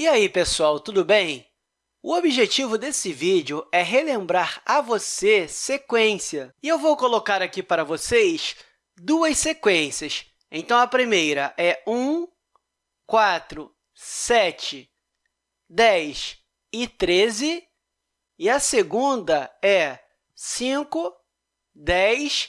E aí, pessoal, tudo bem? O objetivo desse vídeo é relembrar a você sequência. E eu vou colocar aqui para vocês duas sequências. Então, a primeira é 1, 4, 7, 10 e 13. E a segunda é 5, 10,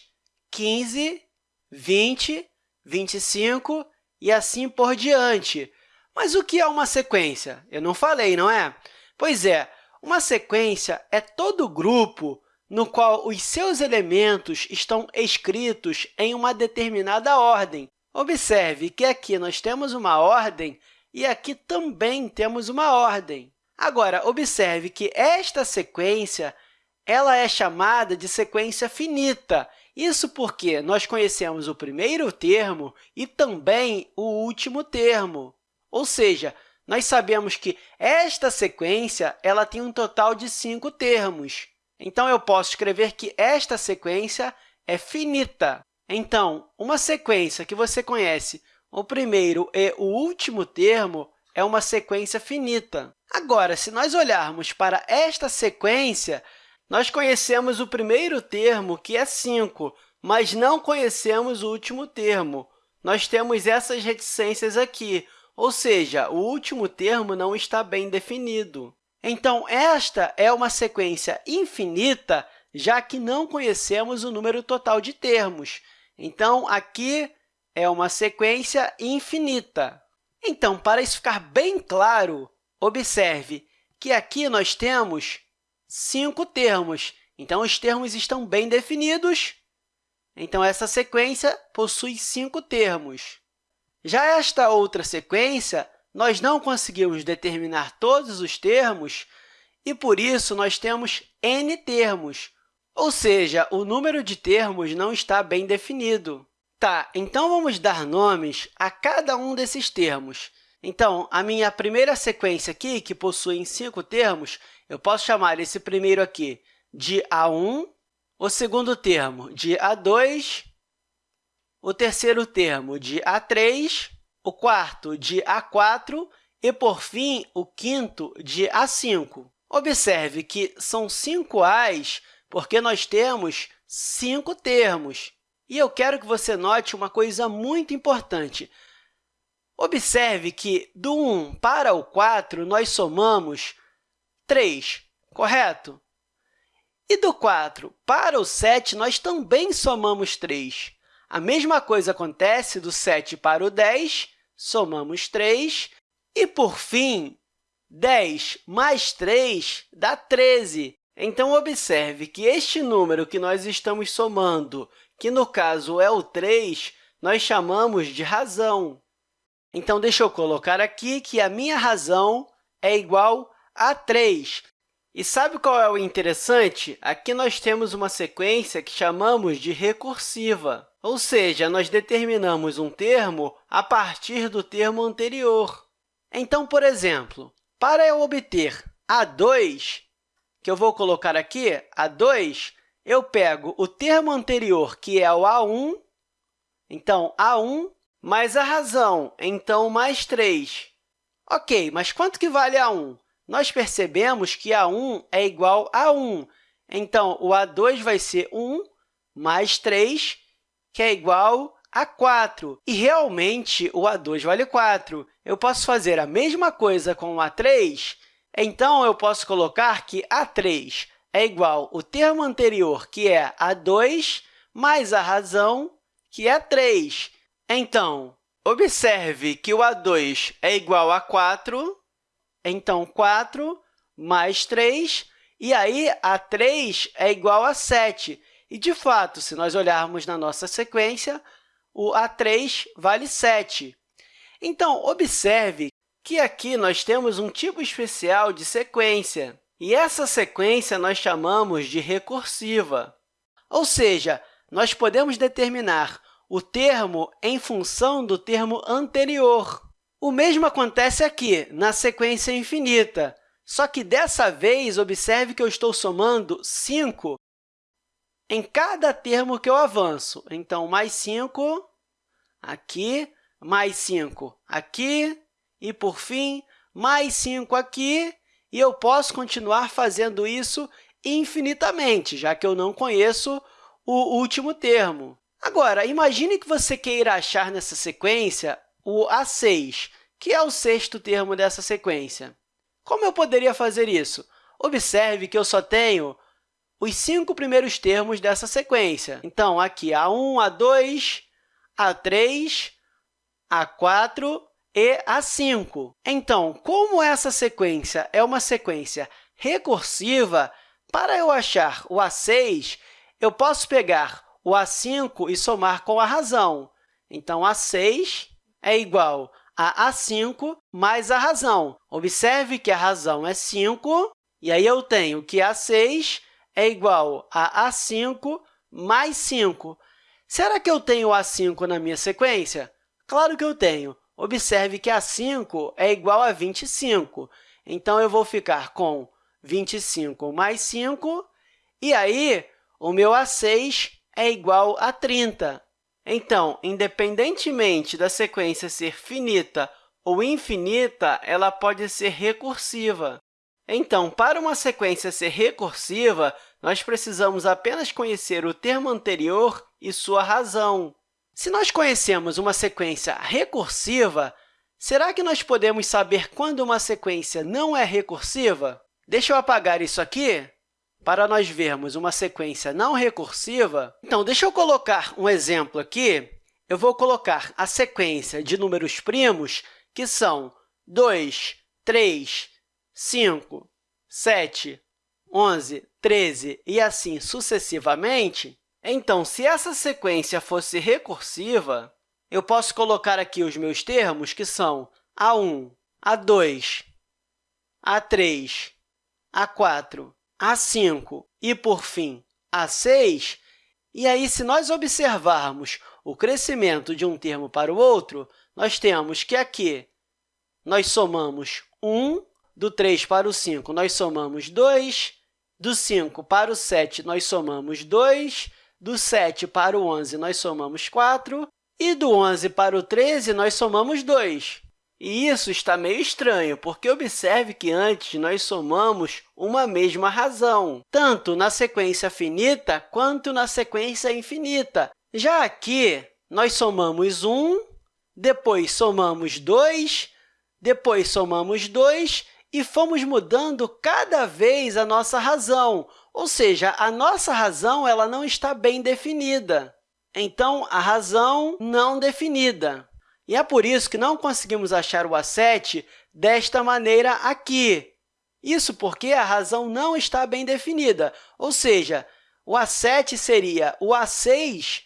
15, 20, 25 e assim por diante. Mas o que é uma sequência? Eu não falei, não é? Pois é, uma sequência é todo grupo no qual os seus elementos estão escritos em uma determinada ordem. Observe que aqui nós temos uma ordem e aqui também temos uma ordem. Agora, observe que esta sequência ela é chamada de sequência finita. Isso porque nós conhecemos o primeiro termo e também o último termo. Ou seja, nós sabemos que esta sequência ela tem um total de cinco termos. Então, eu posso escrever que esta sequência é finita. Então, uma sequência que você conhece o primeiro e o último termo é uma sequência finita. Agora, se nós olharmos para esta sequência, nós conhecemos o primeiro termo, que é 5, mas não conhecemos o último termo. Nós temos essas reticências aqui, ou seja, o último termo não está bem definido. Então, esta é uma sequência infinita, já que não conhecemos o número total de termos. Então, aqui é uma sequência infinita. Então, para isso ficar bem claro, observe que aqui nós temos cinco termos. Então, os termos estão bem definidos. Então, essa sequência possui cinco termos. Já esta outra sequência, nós não conseguimos determinar todos os termos e, por isso, nós temos n termos, ou seja, o número de termos não está bem definido. Tá, então vamos dar nomes a cada um desses termos. Então, a minha primeira sequência aqui, que possui cinco termos, eu posso chamar esse primeiro aqui de A1, o segundo termo de A2, o terceiro termo de A3, o quarto de A4 e, por fim, o quinto de A5. Observe que são cinco A's porque nós temos cinco termos. E eu quero que você note uma coisa muito importante. Observe que do 1 para o 4, nós somamos 3, correto? E do 4 para o 7, nós também somamos 3. A mesma coisa acontece do 7 para o 10, somamos 3. E, por fim, 10 mais 3 dá 13. Então, observe que este número que nós estamos somando, que no caso é o 3, nós chamamos de razão. Então, deixa eu colocar aqui que a minha razão é igual a 3. E sabe qual é o interessante? Aqui nós temos uma sequência que chamamos de recursiva, ou seja, nós determinamos um termo a partir do termo anterior. Então, por exemplo, para eu obter A2, que eu vou colocar aqui, A2, eu pego o termo anterior, que é o A1, então, A1 mais a razão, então, mais 3. Ok, mas quanto que vale A1? Nós percebemos que A1 é igual a 1. Então, o A2 vai ser 1 mais 3, que é igual a 4. E, realmente, o A2 vale 4. Eu posso fazer a mesma coisa com o A3? Então, eu posso colocar que A3 é igual ao termo anterior, que é A2, mais a razão, que é 3. Então, observe que o A2 é igual a 4, então 4 mais 3, e aí A3 é igual a 7. E, de fato, se nós olharmos na nossa sequência, o A3 vale 7. Então, observe que aqui nós temos um tipo especial de sequência, e essa sequência nós chamamos de recursiva. Ou seja, nós podemos determinar o termo em função do termo anterior. O mesmo acontece aqui, na sequência infinita, só que dessa vez, observe que eu estou somando 5 em cada termo que eu avanço. Então, mais 5 aqui, mais 5 aqui, e, por fim, mais 5 aqui, e eu posso continuar fazendo isso infinitamente, já que eu não conheço o último termo. Agora, imagine que você queira achar nessa sequência o A6, que é o sexto termo dessa sequência. Como eu poderia fazer isso? Observe que eu só tenho os cinco primeiros termos dessa sequência. Então, aqui, A1, A2, A3, A4 e A5. Então, como essa sequência é uma sequência recursiva, para eu achar o A6, eu posso pegar o A5 e somar com a razão. Então, A6 é igual a A5 mais a razão. Observe que a razão é 5, e aí eu tenho que A6 é igual a A5 mais 5. Será que eu tenho A5 na minha sequência? Claro que eu tenho. Observe que A5 é igual a 25. Então, eu vou ficar com 25 mais 5, e aí o meu A6 é igual a 30. Então, independentemente da sequência ser finita ou infinita, ela pode ser recursiva. Então, para uma sequência ser recursiva, nós precisamos apenas conhecer o termo anterior e sua razão. Se nós conhecemos uma sequência recursiva, será que nós podemos saber quando uma sequência não é recursiva? Deixa eu apagar isso aqui para nós vermos uma sequência não recursiva. Então, deixa eu colocar um exemplo aqui. Eu vou colocar a sequência de números primos, que são 2, 3, 5, 7, 11, 13 e assim sucessivamente. Então, se essa sequência fosse recursiva, eu posso colocar aqui os meus termos, que são A1, A2, A3, A4, A5 e, por fim, A6. E aí, se nós observarmos o crescimento de um termo para o outro, nós temos que aqui nós somamos 1, do 3 para o 5, nós somamos 2, do 5 para o 7, nós somamos 2, do 7 para o 11, nós somamos 4, e do 11 para o 13, nós somamos 2. E isso está meio estranho, porque observe que antes nós somamos uma mesma razão, tanto na sequência finita quanto na sequência infinita. Já aqui, nós somamos 1, depois somamos 2, depois somamos 2 e fomos mudando cada vez a nossa razão, ou seja, a nossa razão ela não está bem definida. Então, a razão não definida. E é por isso que não conseguimos achar o A7 desta maneira aqui. Isso porque a razão não está bem definida, ou seja, o A7 seria o A6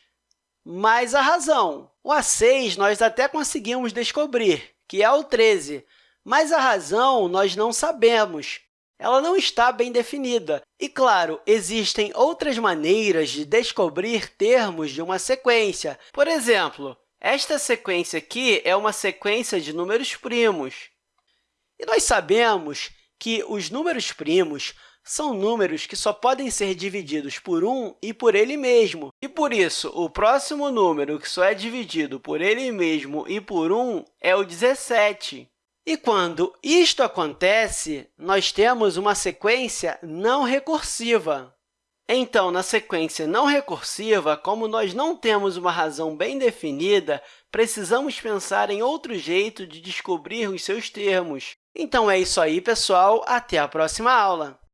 mais a razão. O A6 nós até conseguimos descobrir, que é o 13, mas a razão nós não sabemos. Ela não está bem definida. E, claro, existem outras maneiras de descobrir termos de uma sequência. Por exemplo, esta sequência aqui é uma sequência de números primos. E nós sabemos que os números primos são números que só podem ser divididos por 1 e por ele mesmo. E, por isso, o próximo número que só é dividido por ele mesmo e por 1 é o 17. E quando isto acontece, nós temos uma sequência não recursiva. Então, na sequência não recursiva, como nós não temos uma razão bem definida, precisamos pensar em outro jeito de descobrir os seus termos. Então, é isso aí, pessoal. Até a próxima aula!